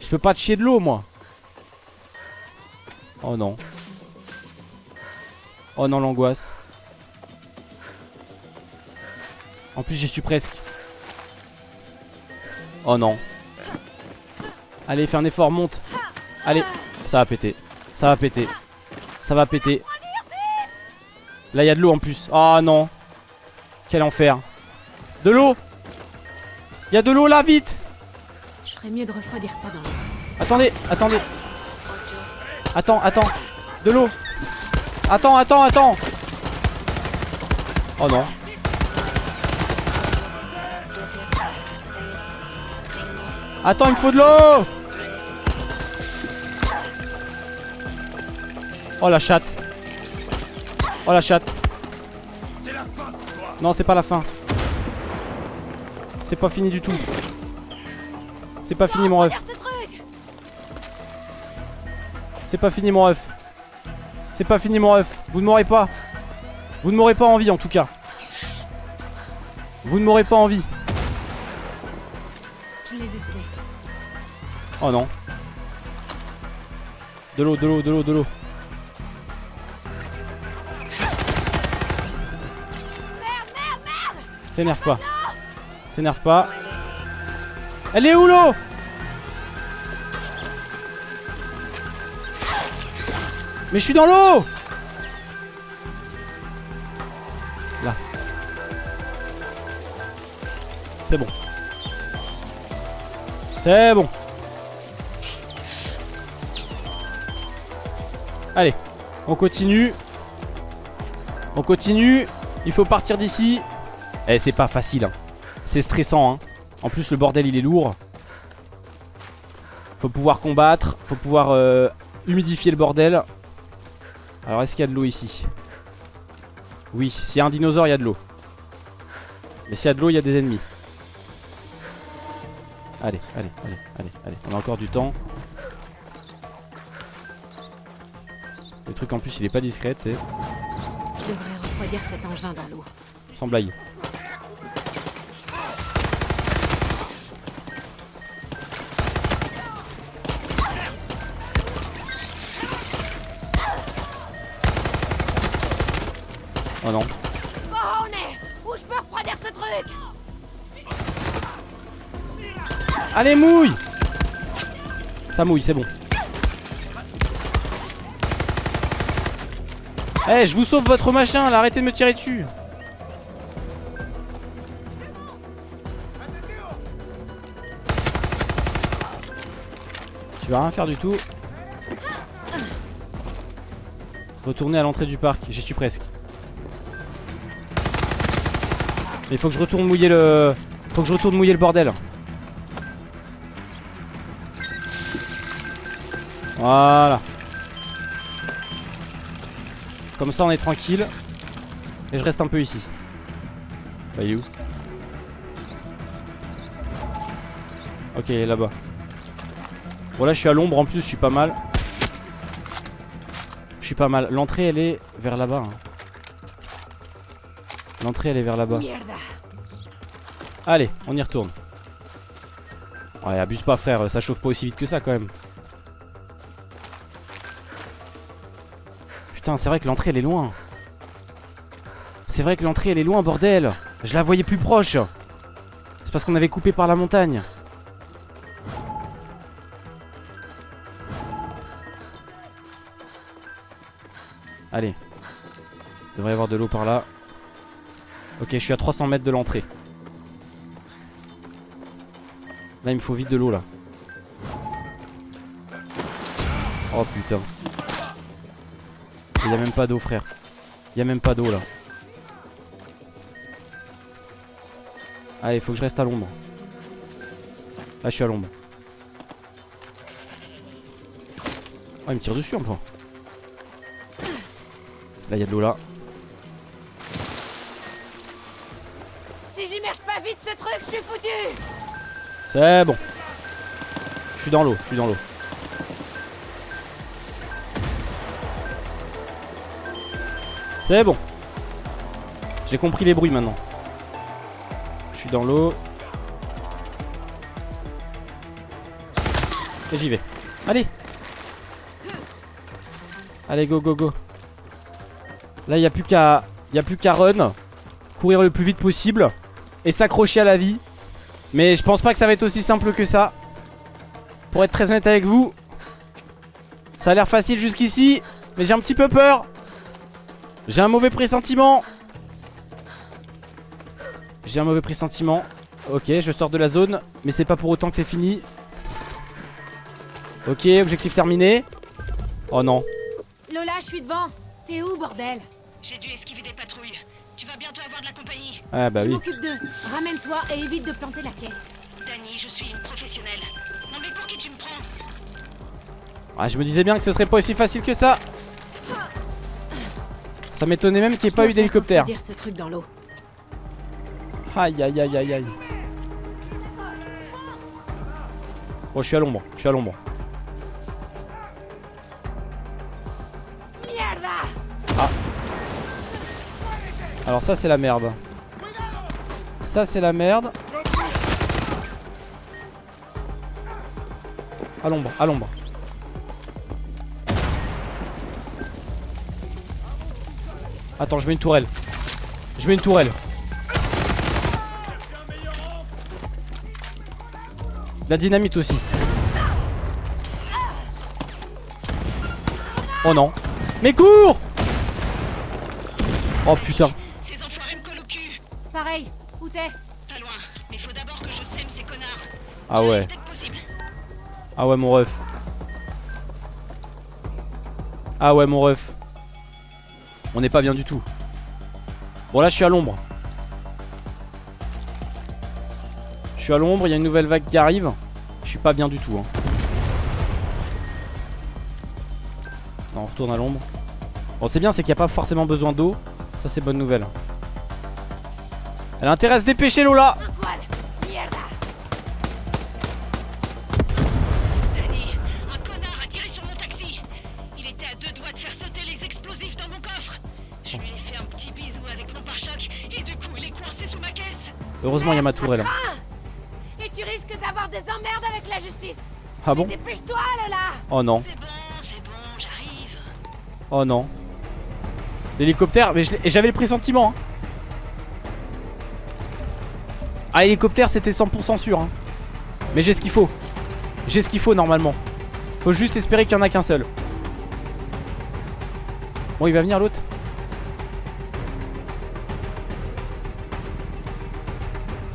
Je peux pas te chier de l'eau, moi. Oh non. Oh non, l'angoisse. En plus, j'y suis presque. Oh non. Allez, fais un effort, monte. Allez, ça va péter. Ça va péter. Ça va péter. Là, il y a de l'eau en plus. Oh non. Quel enfer. De l'eau. Il y a de l'eau là, vite. Je ferais mieux de refroidir ça dans. Attendez, attendez. Attends, attends. De l'eau. Attends, attends, attends. Oh non. Attends, il me faut de l'eau. Oh la chatte. Oh la chatte. Non, c'est pas la fin. C'est pas fini du tout. C'est pas fini mon ref. C'est pas fini mon ref. C'est pas fini mon ref. Vous ne m'aurez pas. Vous ne m'aurez pas envie en tout cas. Vous ne m'aurez pas envie. Oh non. De l'eau, de l'eau, de l'eau, de l'eau. T'énerve pas. T'énerve pas. Elle est où l'eau? Mais je suis dans l'eau Là. C'est bon. C'est bon. Allez, on continue. On continue. Il faut partir d'ici. Eh, c'est pas facile. hein. C'est stressant. hein. En plus, le bordel, il est lourd. Faut pouvoir combattre. Faut pouvoir euh, humidifier le bordel. Alors, est-ce qu'il y a de l'eau ici? Oui, s'il y a un dinosaure, il y a de l'eau. Mais s'il y a de l'eau, il y a des ennemis. Allez, allez, allez, allez, allez. On a encore du temps. Le truc en plus, il est pas discret, c'est Je devrais refroidir cet engin dans l'eau. sans blague. Oh non. Oh, on est Où je peux refroidir ce truc Allez, mouille Ça mouille, c'est bon. Eh, je vous sauve votre machin, là, arrêtez de me tirer dessus. Tu vas rien faire du tout. Retourner à l'entrée du parc, j'y suis presque. Il faut que je retourne mouiller le... Faut que je retourne mouiller le bordel. Voilà. Comme ça on est tranquille. Et je reste un peu ici. Bah il est où? Ok il est là-bas. Bon là je suis à l'ombre en plus, je suis pas mal. Je suis pas mal. L'entrée elle est vers là-bas. hein. L'entrée elle est vers là-bas. Allez, on y retourne. Ouais, abuse pas frère, ça chauffe pas aussi vite que ça quand même. Putain, c'est vrai que l'entrée elle est loin. C'est vrai que l'entrée elle est loin, bordel. Je la voyais plus proche. C'est parce qu'on avait coupé par la montagne. Allez. Il devrait y avoir de l'eau par là. Ok, je suis à 300 mètres de l'entrée. Là, il me faut vite de l'eau là. Oh putain. Il y a même pas d'eau, frère. Il y a même pas d'eau là. Allez, il faut que je reste à l'ombre. Là, je suis à l'ombre. Oh, il me tire dessus un peu. Là, il y a de l'eau là. Truc, je suis foutu C'est bon. Je suis dans l'eau, je suis dans l'eau. C'est bon. J'ai compris les bruits maintenant. Je suis dans l'eau. Et j'y vais. Allez. Allez, go, go, go. Là, il n'y a plus qu'à y a plus qu'à run. Courir le plus vite possible. Et s'accrocher à la vie. Mais je pense pas que ça va être aussi simple que ça. Pour être très honnête avec vous. Ça a l'air facile jusqu'ici. Mais j'ai un petit peu peur. J'ai un mauvais pressentiment. J'ai un mauvais pressentiment. Ok, je sors de la zone. Mais c'est pas pour autant que c'est fini. Ok, objectif terminé. Oh non. Lola, je suis devant T'es où, bordel? J'ai dû esquiver des patrouilles. Bientôt avoir de la compagnie. Ah bah Je oui. m'occupe d'eux. Ramène-toi et évite de planter la caisse. Danny, je suis une professionnelle. Non mais pour qui tu me prends? Ah, je me disais bien que ce serait pas aussi facile que ça. Ça m'étonnait même qu'il n'y ait pas eu d'hélicoptère. Ce truc dans l'eau. Aïe aïe aïe aïe aïe. Bon, je suis à l'ombre, je suis à l'ombre. Alors ça c'est la merde. Ça c'est la merde. À l'ombre, à l'ombre. Attends, je mets une tourelle. Je mets une tourelle. La dynamite aussi. Oh non. Mais cours Oh putain Pareil, où t'es Pas loin, mais faut d'abord que je sème ces connards. Ah ouais. Ah ouais mon ref. Ah ouais mon ref. On n'est pas bien du tout. Bon là je suis à l'ombre. Je suis à l'ombre, il y a une nouvelle vague qui arrive. Je suis pas bien du tout hein. Non on retourne à l'ombre. Bon c'est bien c'est qu'il n'y a pas forcément besoin d'eau. Ça c'est bonne nouvelle Elle a intérêt à se dépêcher Lola Un poil Mierda Danny, un connard a tiré sur mon taxi. Il était à deux doigts de faire sauter les explosifs dans mon coffre. Je lui ai fait un petit bisou avec mon pare-choc et du coup il est coincé sous ma caisse. Heureusement il y a ma tourelle Et tu risques d'avoir des emmerdes avec la justice Ah bon? Dépêche-toi, Lola Oh non C'est bon, c'est bon, j'arrive. Oh non. L'hélicoptère, mais j'avais le pressentiment. Hein. Ah, l'hélicoptère, c'était 100% sûr. hein. Mais j'ai ce qu'il faut. J'ai ce qu'il faut normalement. Faut juste espérer qu'il y en a qu'un seul. Bon, il va venir l'autre.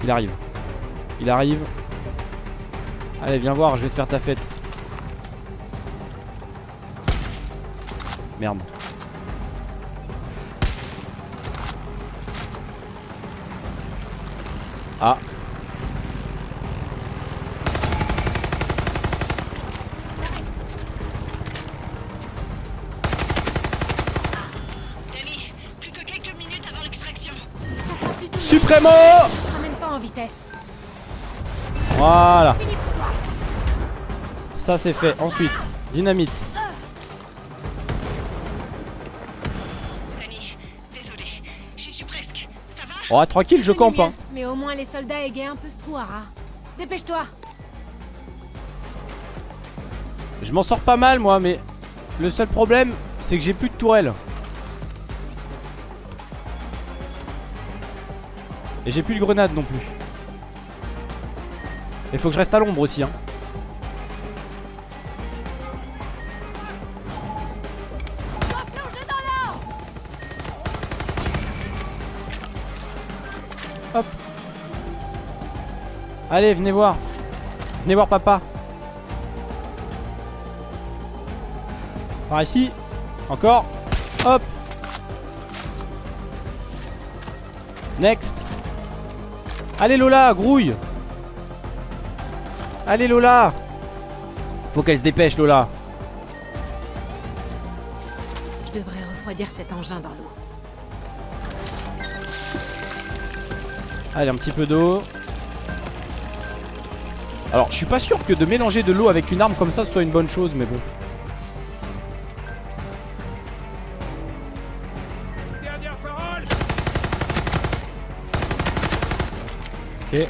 Il arrive. Il arrive. Allez, viens voir, je vais te faire ta fête. Merde. Ça c'est fait. Ensuite, dynamite. Danny, désolé, j'y suis presque. Ça va? Oh, tranquille, je campe. Hein. Mais au moins les soldats égayent un peu ce trou, Ara. Dépêche-toi Je m'en sors pas mal, moi, mais le seul problème, c'est que j'ai plus de tourelle. Et j'ai plus de grenade non plus. Il faut que je reste à l'ombre aussi. Hein. Allez, venez voir. Venez voir papa. Par ici. Encore. Hop. Next. Allez Lola, grouille. Allez Lola. Faut qu'elle se dépêche Lola. Je devrais refroidir cet engin dans l'eau. Allez, un petit peu d'eau. Alors, je suis pas sûr que de mélanger de l'eau avec une arme comme ça soit une bonne chose, mais bon. Ok.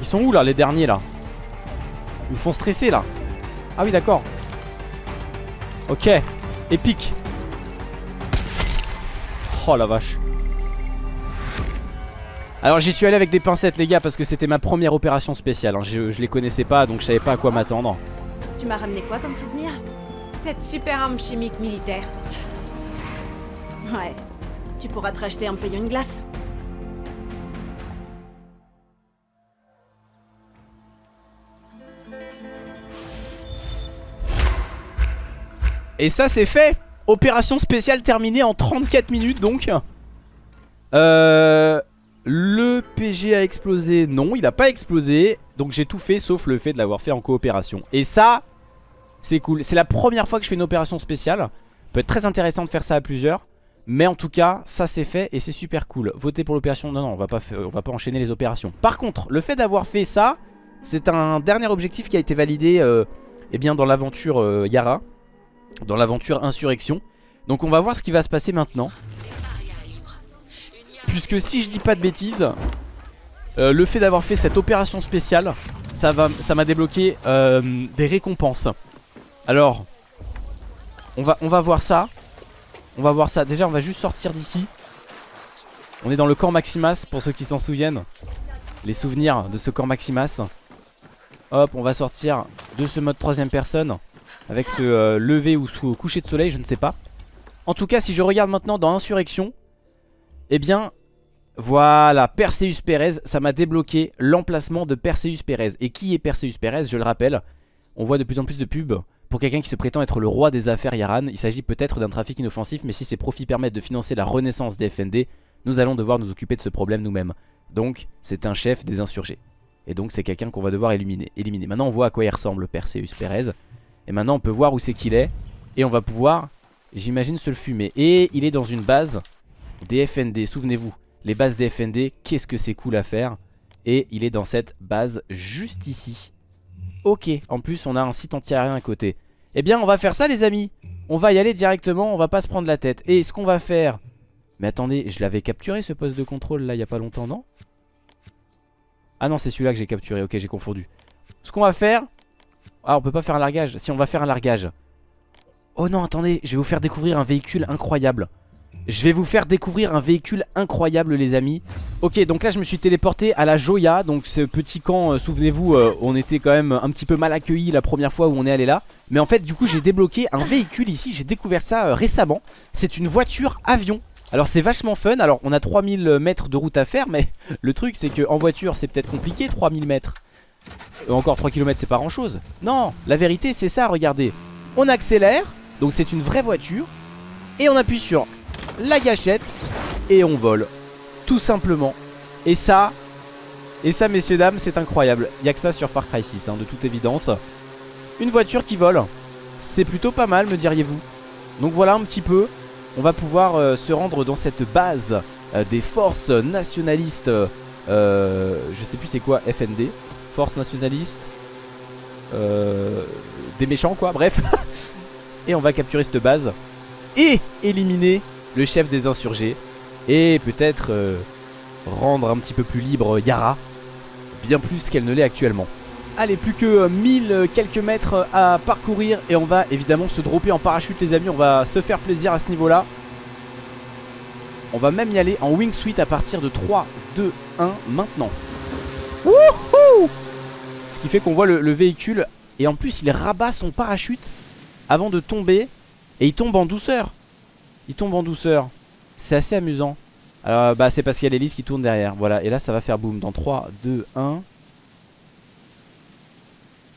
Ils sont où là, les derniers là? Ils me font stresser là. Ah oui, d'accord. Ok. Épique. Oh la vache. Alors j'y suis allé avec des pincettes les gars parce que c'était ma première opération spéciale. hein. Je, je les connaissais pas donc je savais pas à quoi m'attendre. Tu m'as ramené quoi comme souvenir? Cette super arme chimique militaire. Ouais. Tu pourras te racheter en me payant une glace. Et ça c'est fait Opération spéciale terminée en 34 minutes donc Euh... Le PG a explosé Non il a pas explosé Donc j'ai tout fait sauf le fait de l'avoir fait en coopération Et ça C'est cool C'est la première fois que je fais une opération spéciale Peut être très intéressant de faire ça à plusieurs mais en tout cas, ça c'est fait et c'est super cool. Voter pour l'opération, non non, on va pas va pas enchaîner les opérations. Par contre, le fait d'avoir fait ça, c'est un dernier objectif qui a été validé euh, eh bien dans l'aventure euh, Yara, dans l'aventure Insurrection. Donc on va voir ce qui va se passer maintenant. Puisque si je dis pas de bêtises, euh, le fait d'avoir fait cette opération spéciale, ça m'a débloqué euh, des récompenses. Alors, on va, on va voir ça. On va voir ça. Déjà, on va juste sortir d'ici. On est dans le camp Maximas, pour ceux qui s'en souviennent. Les souvenirs de ce camp Maximas. Hop, on va sortir de ce mode troisième personne. avec ce euh, lever ou sous coucher de soleil, je ne sais pas. En tout cas, si je regarde maintenant dans Insurrection, eh bien, voilà, Perseus Perez, ça m'a débloqué l'emplacement de Perseus Perez. Et qui est Perseus Perez Je le rappelle, on voit de plus en plus de pubs pour quelqu'un qui se prétend être le roi des affaires Yaran. Il s'agit peut-être d'un trafic inoffensif, mais si ses profits permettent de financer la renaissance des FND, nous allons devoir nous occuper de ce problème nous-mêmes. Donc, c'est un chef des insurgés. Et donc, c'est quelqu'un qu'on va devoir éliminer. éliminer. Maintenant, on voit à quoi il ressemble, Perseus Perez. Et maintenant, on peut voir où c'est qu'il est. Et on va pouvoir, j'imagine, se le fumer. Et il est dans une base des FND, souvenez-vous. Les bases des FND, qu'est-ce que c'est cool à faire? Et il est dans cette base juste ici. Ok, en plus, on a un site anti-aérien à côté. Eh bien, on va faire ça, les amis. On va y aller directement, on va pas se prendre la tête. Et ce qu'on va faire... Mais attendez, je l'avais capturé ce poste de contrôle là il y a pas longtemps, non? Ah non, c'est celui-là que j'ai capturé, ok, j'ai confondu. Ce qu'on va faire... Ah, on peut pas faire un largage. Si, on va faire un largage. Oh non, attendez, je vais vous faire découvrir un véhicule incroyable. Je vais vous faire découvrir un véhicule incroyable les amis. Ok donc là je me suis téléporté à la Joya. Donc ce petit camp euh, souvenez-vous euh, On était quand même un petit peu mal accueillis La première fois où on est allé là. Mais en fait du coup j'ai débloqué un véhicule ici. J'ai découvert ça euh, récemment. C'est une voiture avion. Alors c'est vachement fun, alors on a 3000 mètres de route à faire Mais le truc c'est que en voiture c'est peut-être compliqué 3000 mètres. Encore 3 km c'est pas grand chose Non, la vérité c'est ça regardez. On accélère, donc c'est une vraie voiture. Et on appuie sur la gâchette et on vole. Tout simplement. Et ça, et ça messieurs dames, c'est incroyable. Il n'y a que ça sur Far Cry 6, hein, de toute évidence. Une voiture qui vole. C'est plutôt pas mal, me diriez-vous. Donc voilà un petit peu. On va pouvoir euh, se rendre dans cette base euh, des forces nationalistes. Euh, je sais plus c'est quoi, FND. Force nationaliste. des méchants quoi, bref. et on va capturer cette base. Et éliminer le chef des insurgés, et peut-être euh, rendre un petit peu plus libre Yara, bien plus qu'elle ne l'est actuellement. Allez, plus que 1000 euh, quelques mètres à parcourir et on va évidemment se dropper en parachute les amis, on va se faire plaisir à ce niveau-là. On va même y aller en wingsuit à partir de 3, 2, 1 maintenant. Wouhou Ce qui fait qu'on voit le, le véhicule et en plus il rabat son parachute avant de tomber et il tombe en douceur. Il tombe en douceur. C'est assez amusant. Alors bah c'est parce qu'il y a l'hélice qui tourne derrière. Voilà. Et là ça va faire boum. Dans 3, 2, 1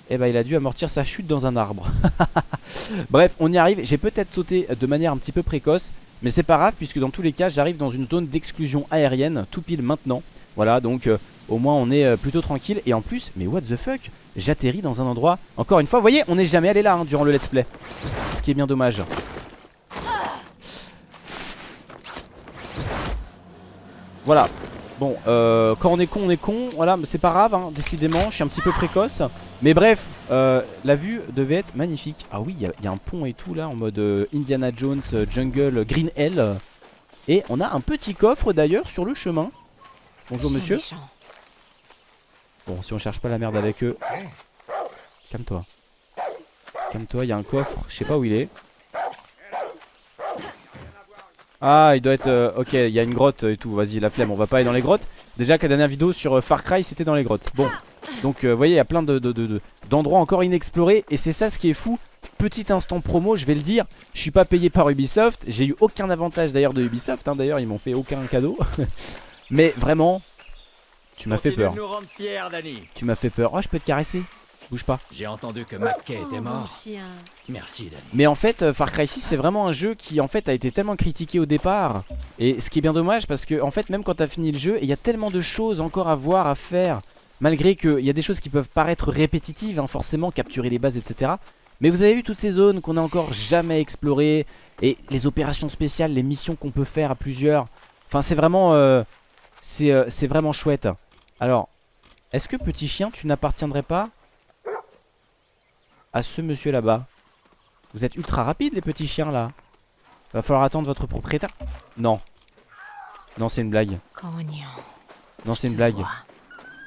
Et bah il a dû amortir sa chute dans un arbre. Bref on y arrive. J'ai peut-être sauté de manière un petit peu précoce Mais c'est pas grave puisque dans tous les cas j'arrive dans une zone d'exclusion aérienne Tout pile maintenant. Voilà donc euh, au moins on est euh, plutôt tranquille. Et en plus mais what the fuck? J'atterris dans un endroit. Encore une fois vous voyez on n'est jamais allé là hein, durant le let's play. Ce qui est bien dommage Voilà Bon, euh, quand on est con, on est con. Voilà, mais c'est pas grave, hein, décidément. Je suis un petit peu précoce. Mais bref, euh, la vue devait être magnifique. Ah oui, il y, a un pont et tout là, en mode euh, Indiana Jones, euh, Jungle, Green Hell. Et on a un petit coffre d'ailleurs sur le chemin. Bonjour monsieur. Bon, si on cherche pas la merde avec eux. Calme-toi. Calme-toi, il y a un coffre. Je sais pas où il est. Ah il doit être euh, ok il y a une grotte et tout Vas-y la flemme on va pas aller dans les grottes. Déjà que la dernière vidéo sur euh, Far Cry c'était dans les grottes. Bon donc euh, vous voyez il y a plein d'endroits de, encore inexplorés Et c'est ça ce qui est fou. Petit instant promo je vais le dire Je suis pas payé par Ubisoft J'ai eu aucun avantage d'ailleurs de Ubisoft hein, D'ailleurs ils m'ont fait aucun cadeau. Mais vraiment Tu m'as fait peur. Tu m'as fait peur. Oh je peux te caresser Bouge pas. J'ai entendu que McKay était mort. chien. Merci, Danny. Mais en fait euh, Far Cry 6 c'est vraiment un jeu qui en fait a été tellement critiqué au départ Et ce qui est bien dommage parce que en fait même quand t'as fini le jeu Il y a tellement de choses encore à voir, à faire Malgré qu'il y a des choses qui peuvent paraître répétitives hein, Forcément capturer les bases etc Mais vous avez vu toutes ces zones qu'on a encore jamais explorées Et les opérations spéciales, les missions qu'on peut faire à plusieurs Enfin c'est vraiment euh, C'est euh, c'est vraiment chouette Alors Est-ce que petit chien tu n'appartiendrais pas à ce monsieur là-bas. Vous êtes ultra rapide les petits chiens là. Va falloir attendre votre propriétaire. Non. Non c'est une blague. Non c'est une blague.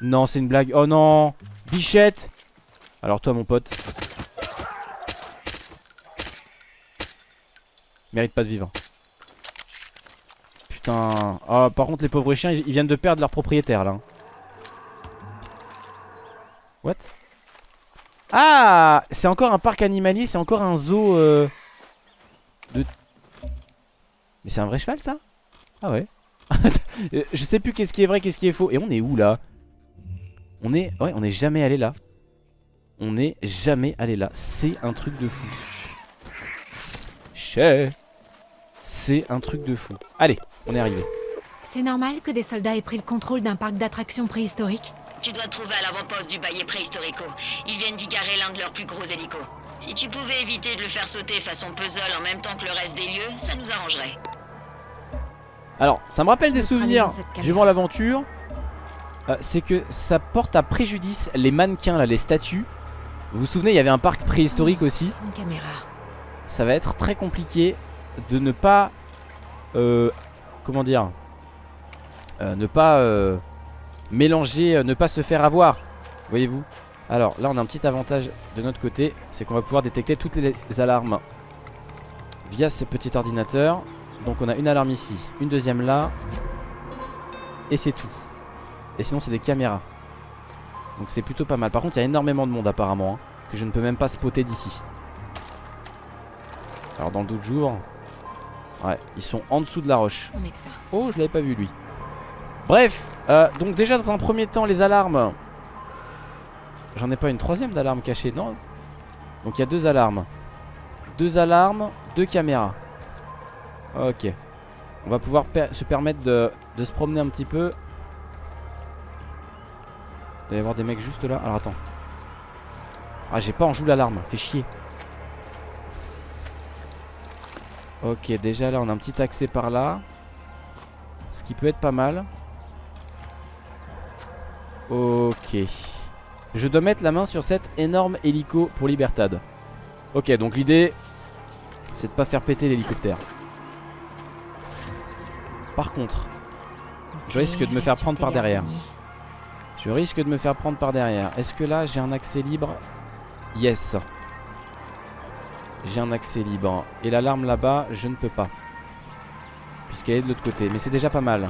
Non c'est une blague. Oh non. Bichette. Alors toi mon pote. Mérite pas de vivre. Putain. Oh par contre les pauvres chiens ils ils viennent de perdre leur propriétaire là. What? Ah C'est encore un parc animalier, c'est encore un zoo euh, de... Mais c'est un vrai cheval ça? Ah ouais. Euh, Je sais plus qu'est-ce qui est vrai, qu'est-ce qui est faux. Et on est où là? On est... Ouais, on est jamais allé là. On est jamais allé là. C'est un truc de fou. Chais. C'est un truc de fou. Allez, on est arrivé. C'est normal que des soldats aient pris le contrôle d'un parc d'attractions préhistoriques Tu dois te trouver à l'avant-poste du bailli préhistorico. Ils viennent d'y garer l'un de leurs plus gros hélicos. Si tu pouvais éviter de le faire sauter façon puzzle en même temps que le reste des lieux, ça nous arrangerait. Alors, ça me rappelle des souvenirs durant l'aventure. Euh, c'est que ça porte à préjudice les mannequins, là, les statues. Vous vous souvenez, il y avait un parc préhistorique aussi. Une caméra. Ça va être très compliqué de ne pas... euh, comment dire Euh, Ne pas euh, mélanger, euh, ne pas se faire avoir. Voyez-vous Alors, là, on a un petit avantage de notre côté. C'est qu'on va pouvoir détecter toutes les alarmes via ce petit ordinateur. Donc on a une alarme ici, une deuxième là Et c'est tout Et sinon c'est des caméras Donc c'est plutôt pas mal Par contre il y a énormément de monde apparemment hein, Que je ne peux même pas spotter d'ici Alors dans le doute jour Ouais ils sont en dessous de la roche. Oh je l'avais pas vu lui Bref euh, Donc déjà dans un premier temps les alarmes. J'en ai pas une troisième d'alarme cachée non? Donc il y a deux alarmes. Deux alarmes, deux caméras. Ok. On va pouvoir se permettre de, de se promener un petit peu. Il doit y avoir des mecs juste là. Alors attends. Ah j'ai pas en joue l'alarme. Fait chier. Ok déjà là on a un petit accès par là. Ce qui peut être pas mal Ok. Je dois mettre la main sur cet énorme hélico pour Libertad. Ok donc l'idée C'est de pas faire péter l'hélicoptère. Par contre Je risque de me faire prendre par derrière. Je risque de me faire prendre par derrière. Est-ce que là j'ai un accès libre? Yes. J'ai un accès libre. Et l'alarme là-bas je ne peux pas. Puisqu'elle est de l'autre côté. Mais c'est déjà pas mal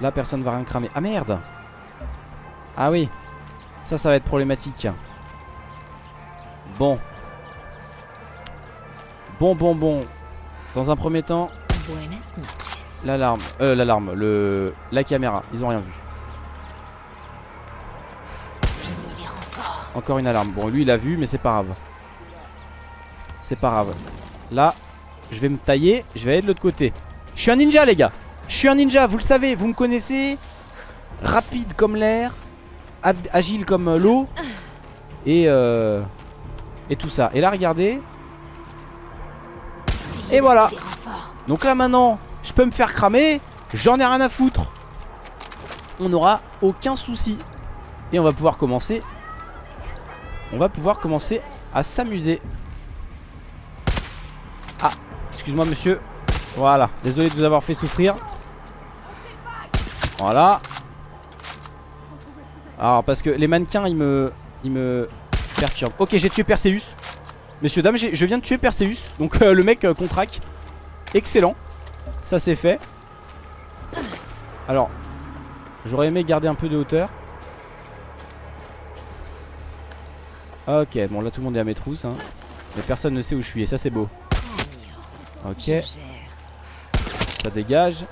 Là personne va rien cramer Ah merde Ah oui Ça ça va être problématique Bon Bon bon bon Dans un premier temps. L'alarme, euh l'alarme, le la caméra, ils ont rien vu. Encore une alarme. Bon, lui il a vu, mais c'est pas grave. C'est pas grave. Là, je vais me tailler, je vais aller de l'autre côté. Je suis un ninja, les gars. Je suis un ninja, vous le savez, vous me connaissez. Rapide comme l'air, agile comme euh, l'eau, et euh, et tout ça. Et là, regardez. Et voilà. Donc là maintenant, je peux me faire cramer, j'en ai rien à foutre. On n'aura aucun souci. Et on va pouvoir commencer. On va pouvoir commencer à s'amuser. Ah, excuse-moi monsieur. Voilà, désolé de vous avoir fait souffrir. Voilà. Alors parce que les mannequins ils me ils me perturbent. Ok, j'ai tué Perseus. Messieurs dames, je viens de tuer Perseus. Donc euh, le mec euh. Excellent. Ça c'est fait. Alors, j'aurais aimé garder un peu de hauteur. Ok, bon là tout le monde est à mes trousses. hein. Mais personne ne sait où je suis et ça c'est beau. Ok, ça dégage.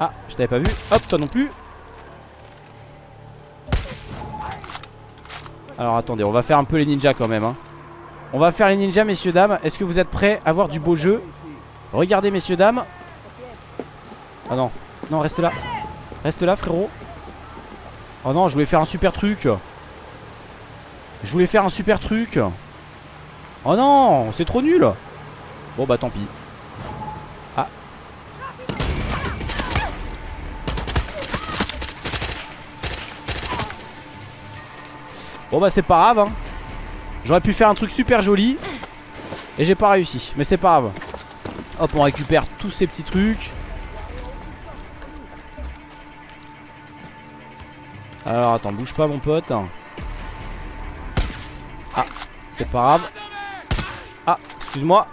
Ah, je t'avais pas vu. Hop, toi non plus. Alors attendez, on va faire un peu les ninjas quand même. hein. On va faire les ninjas, messieurs, dames. Est-ce que vous êtes prêts à voir du beau jeu? Regardez, messieurs, dames. Ah non, non, reste là. Reste là, frérot. Oh non, je voulais faire un super truc. Je voulais faire un super truc. Oh non, c'est trop nul. Bon bah tant pis. Bon bah c'est pas grave hein. J'aurais pu faire un truc super joli Et j'ai pas réussi Mais c'est pas grave. Hop on récupère tous ces petits trucs. Alors attends bouge pas mon pote. Ah c'est pas grave. Ah excuse-moi.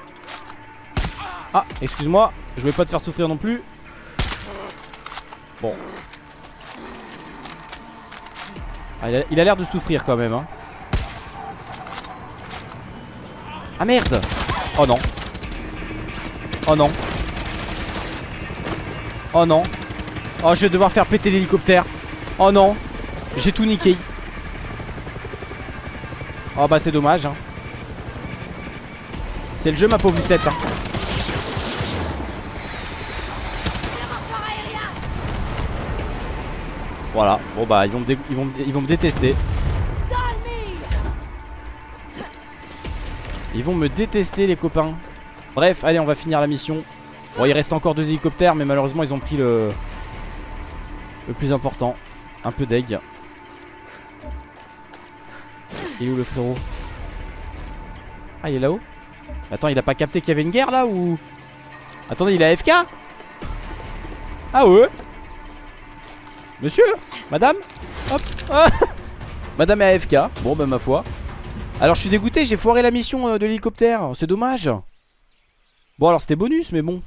Ah excuse-moi. Je voulais pas te faire souffrir non plus. Bon Ah, il a- l'air de souffrir quand même hein. Ah merde. Oh non. Oh non. Oh non. Oh je vais devoir faire péter l'hélicoptère. Oh non. J'ai tout niqué. Oh bah c'est dommage hein. C'est le jeu ma pauvre Lucette hein. Voilà, bon bah ils vont me, ils vont, ils vont me détester. Ils vont me détester les copains. Bref, allez on va finir la mission. Bon il reste encore deux hélicoptères mais malheureusement ils ont pris le Le plus important. Un peu d'egg Il est où le frérot? Ah il est là-haut? Attends il a pas capté qu'il y avait une guerre là ou? Attendez il est AFK Ah ouais? Monsieur Madame Hop. Ah. Madame est AFK Bon bah ma foi. Alors je suis dégoûté j'ai foiré la mission euh, de l'hélicoptère. C'est dommage. Bon alors c'était bonus mais bon.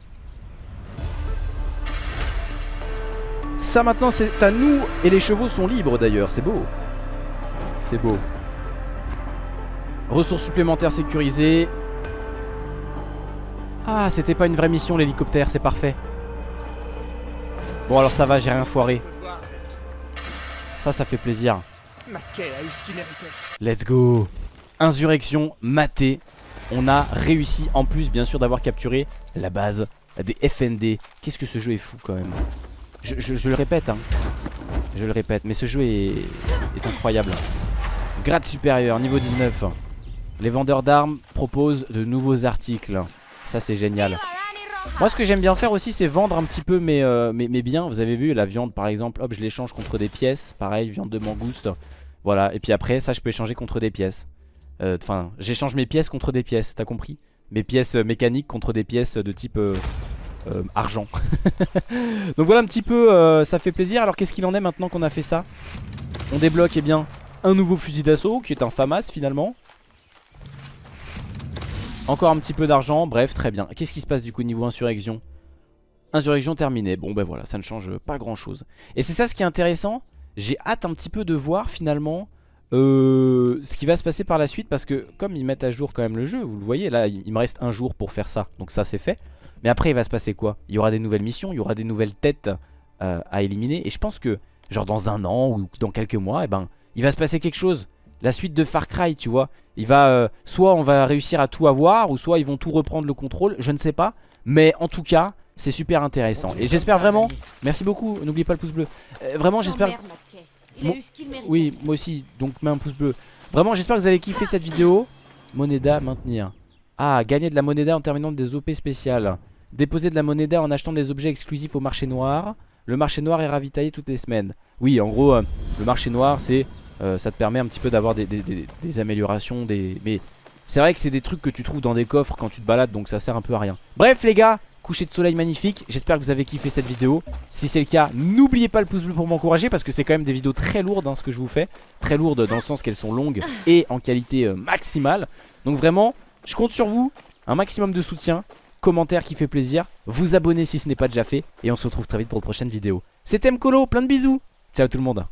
Ça maintenant c'est à nous Et les chevaux sont libres d'ailleurs. C'est beau. C'est beau. Ressources supplémentaires sécurisées. Ah c'était pas une vraie mission l'hélicoptère C'est parfait. Bon alors ça va j'ai rien foiré Ça ça fait plaisir. McKay a eu ce qu'il méritait. Let's go. Insurrection matée. On a réussi en plus bien sûr d'avoir capturé la base des FND Qu'est-ce que ce jeu est fou quand même. Je, je- je le répète hein. Je le répète mais ce jeu est, est incroyable. Grade supérieur niveau 19 Les vendeurs d'armes proposent de nouveaux articles. Ça c'est génial Moi ce que j'aime bien faire aussi c'est vendre un petit peu mes, euh, mes, biens Vous avez vu la viande par exemple Hop je l'échange contre des pièces Pareil viande de mangouste voilà, et puis après, ça, je peux échanger contre des pièces. Euh, Enfin, j'échange mes pièces contre des pièces, t'as compris? Mes pièces euh, mécaniques contre des pièces de type argent. Donc voilà un petit peu, ça fait plaisir. Alors qu'est-ce qu'il en est maintenant qu'on a fait ça? On débloque, eh bien, un nouveau fusil d'assaut qui est un FAMAS finalement. Encore un petit peu d'argent, bref, très bien. Qu'est-ce qui se passe du coup niveau insurrection? Insurrection terminée. Bon, ben voilà, ça ne change pas grand-chose. Et c'est ça ce qui est intéressant? J'ai hâte un petit peu de voir finalement euh, ce qui va se passer par la suite parce que comme ils mettent à jour quand même le jeu, vous le voyez, là il il me reste un jour pour faire ça, donc ça c'est fait. Mais après il va se passer quoi? Il y aura des nouvelles missions, il y aura des nouvelles têtes euh, à éliminer et je pense que genre dans un an ou dans quelques mois, eh ben, il va se passer quelque chose. La suite de Far Cry, tu vois. Il va, euh, soit on va réussir à tout avoir ou soit ils vont tout reprendre le contrôle, je ne sais pas. Mais en tout cas, c'est super intéressant. Et j'espère vraiment, merci beaucoup, n'oubliez pas le pouce bleu. Euh, vraiment j'espère... Oui, moi aussi, donc mets un pouce bleu. Vraiment, j'espère que vous avez kiffé cette vidéo. Moneda, maintenir. Ah, gagner de la moneda en terminant des OP spéciales. Déposer de la moneda en achetant des objets exclusifs au marché noir. Le marché noir est ravitaillé toutes les semaines. Oui, en gros, euh, le marché noir, c'est euh, ça te permet un petit peu d'avoir des, des- des- des améliorations. Des... Mais c'est vrai que c'est des trucs que tu trouves dans des coffres quand tu te balades, donc ça sert un peu à rien. Bref, les gars, coucher de soleil magnifique. J'espère que vous avez kiffé cette vidéo. Si c'est le cas, n'oubliez pas le pouce bleu pour m'encourager parce que c'est quand même des vidéos très lourdes hein, ce que je vous fais. Très lourdes dans le sens qu'elles sont longues et en qualité euh, maximale. Donc vraiment, je compte sur vous. Un maximum de soutien, commentaire qui fait plaisir, vous abonner si ce n'est pas déjà fait et on se retrouve très vite pour une prochaine vidéo. C'était Mkolo, plein de bisous. Ciao tout le monde.